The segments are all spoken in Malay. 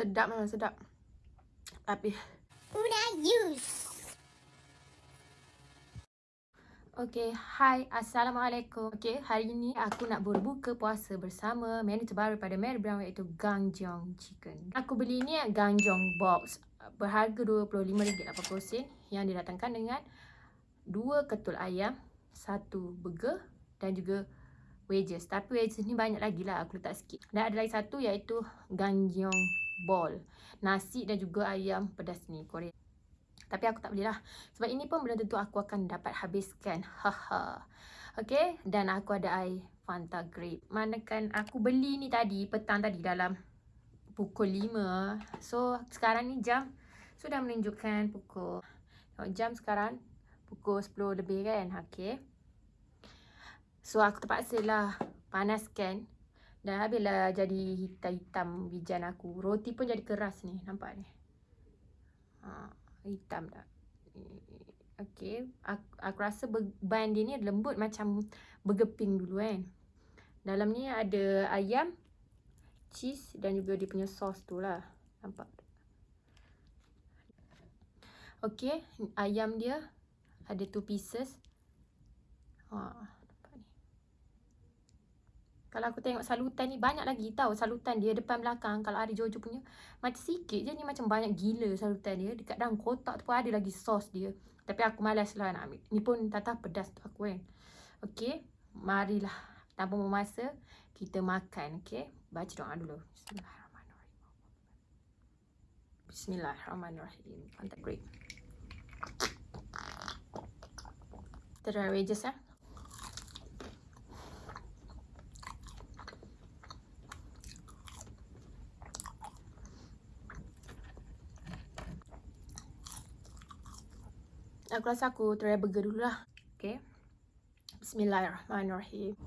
Sedap memang sedap. Tapi Una use. Okay, hai, Assalamualaikum. Okay, hari ini aku nak berbuka puasa bersama menu terbaru pada Mary Brown iaitu Gangjong Chicken. Aku beli ni Gangjong Box berharga RM25.80 yang didatangkan dengan dua ketul ayam, satu burger dan juga wedges. Tapi wedges ni banyak lagi lah, aku letak sikit. Dan ada lagi satu iaitu Gangjong Ball. Nasi dan juga ayam pedas ni, Korea. Tapi aku tak belilah. Sebab ini pun belum tentu aku akan dapat habiskan. Haha. Okay. Dan aku ada air Fanta Grape. Manakan aku beli ni tadi, petang tadi dalam pukul 5. So, sekarang ni jam sudah menunjukkan pukul... Jam sekarang pukul 10 lebih kan. Okay. So, aku terpaksa lah panaskan. Dan habislah jadi hitam-hitam bijan aku. Roti pun jadi keras ni. Nampak ni. Haa hitam tak. Okay. Aku, aku rasa ban dia ni lembut macam bergeping dulu kan. Dalam ni ada ayam, cheese dan juga dia punya sos tu lah. Nampak? Okay. Ayam dia ada two pieces. Haa. Kalau aku tengok salutan ni banyak lagi tau salutan dia depan belakang kalau ada Jojo punya macam sikit je ni macam banyak gila salutan dia dekat dalam kotak tu pun ada lagi sos dia. Tapi aku malas lah nak ambil. Ni pun tata pedas tu aku kan. Okay. Marilah. Tanpa memasa kita makan. Okay. Baca doa dulu. Bismillahirrahmanirrahim. Bismillahirrahmanirrahim. Mantap great. Try wedges ya. Aku rasa aku try burger dulu lah. Okay. Bismillahirrahmanirrahim.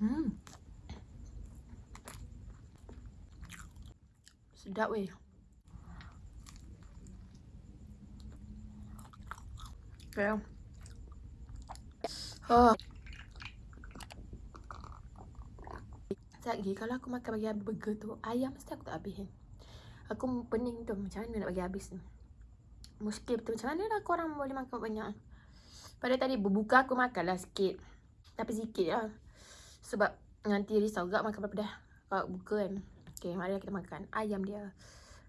Hmm. Sedap weh. Okay. Oh. Sekejap lagi, kalau aku makan bagi habis burger tu, ayam mesti aku tak habis. Aku pening tu, macam mana nak bagi habis ni. Muskil betul, macam mana lah korang boleh makan banyak. Pada tadi berbuka aku makanlah sikit. Tapi sikit lah. Sebab nanti risau gak makan dah. Kalau buka kan. Okay, mari kita makan. Ayam dia.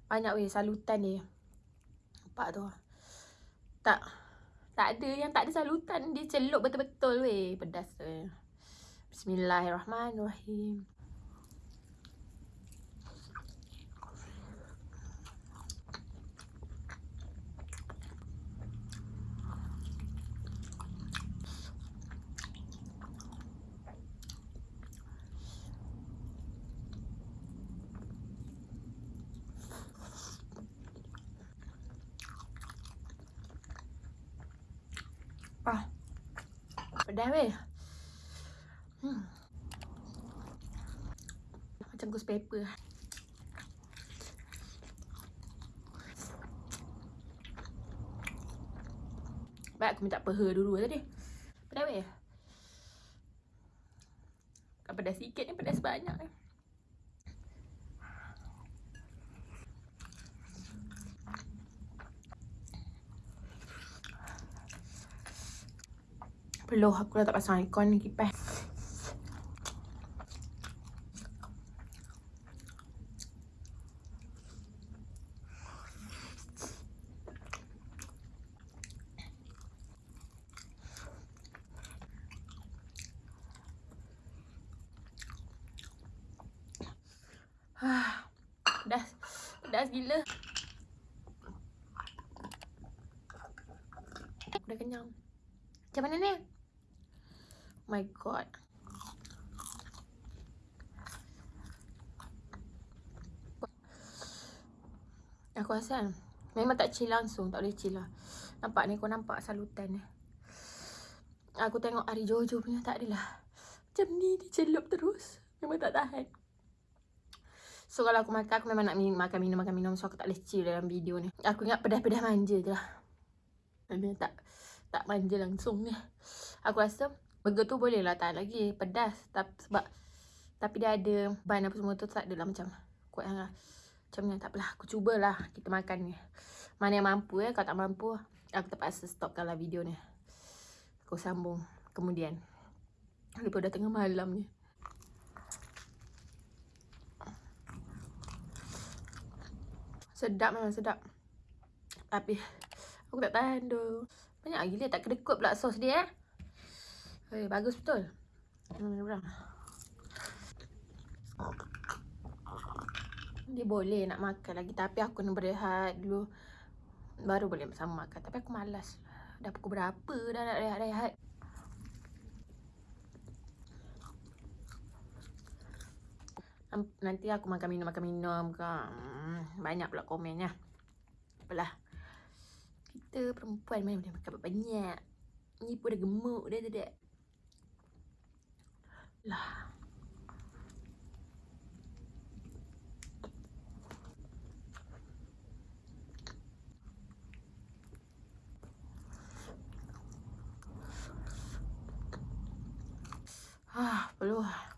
Banyak weh salutan dia. Nampak tu. Tak. Tak ada yang tak ada salutan. Dia celup betul-betul weh. Pedas tu. Bismillahirrahmanirrahim. Ah. Pedas weh. Hmm. Macam ghost pepper. Baik aku minta peha dulu tadi. Pedas weh. Kalau pedas sikit ni pedas banyak ni. Eh. Peluh aku dah tak pasang aircon ni kipas. Dah, gila. Aku dah kenyang. Macam mana ni? My god. Aku rasa Memang tak chill langsung. Tak boleh chill lah. Nampak ni kau nampak salutan ni. Aku tengok Ari Jojo punya tak adalah. Macam ni dia celup terus. Memang tak tahan. So kalau aku makan, aku memang nak minum, makan minum, makan minum. So aku tak boleh chill dalam video ni. Aku ingat pedas-pedas manja je lah. Dia tak tak manja langsung ni. Aku rasa burger tu boleh lah tahan lagi. Pedas. Tapi, sebab tapi dia ada ban apa semua tu tak adalah macam kuat sangat. Macam ni tak apalah. Aku cubalah kita makan ni. Mana yang mampu ya. Kalau tak mampu, aku terpaksa stopkan lah video ni. Aku sambung kemudian. Lepas dah tengah malam ni. Sedap memang sedap. Tapi aku tak tahan tu. Banyak gila tak kedekut pula sos dia eh. Eh bagus betul. Hmm, berang. Dia boleh nak makan lagi tapi aku nak berehat dulu. Baru boleh sama makan. Tapi aku malas. Dah pukul berapa dah nak rehat-rehat. Nanti aku makan minum makan minum ke. Hmm, banyak pula komennya. Apalah. Kita perempuan mana boleh makan banyak. Ni pun dah gemuk dah tak Lah. Ah, lah.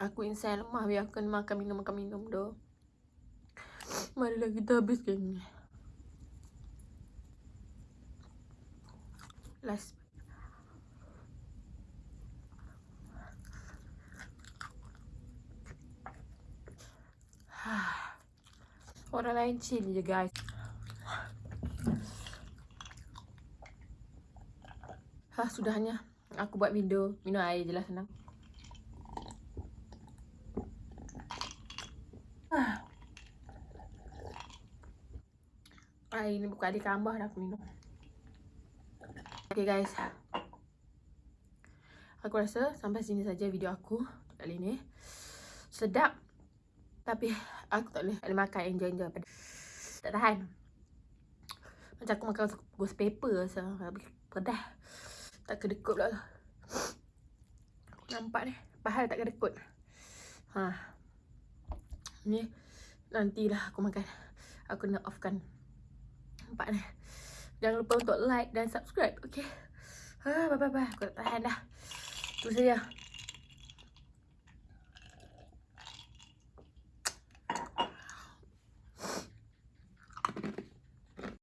Aku insan lemah biar aku makan minum makan minum doh. Marilah kita habiskan ni. Last. Orang lain chill je guys. Ha, sudahnya. Aku buat video minum air je lah senang. Air ni bukan adik kambah dah aku minum. Okay guys. Aku rasa sampai sini saja video aku kali ni. Sedap. Tapi aku tak boleh, boleh makan enjoy-enjoy. Tak tahan. Macam aku makan ghost paper rasa. Pedas. Tak kedekut pula tu. Nampak ni. Pahal tak kedekut. Ha. Ni. Nantilah aku makan. Aku nak offkan nampak ni. Jangan lupa untuk like dan subscribe. Okay. Ha, bye bye bye. Aku tak tahan dah. Itu saja.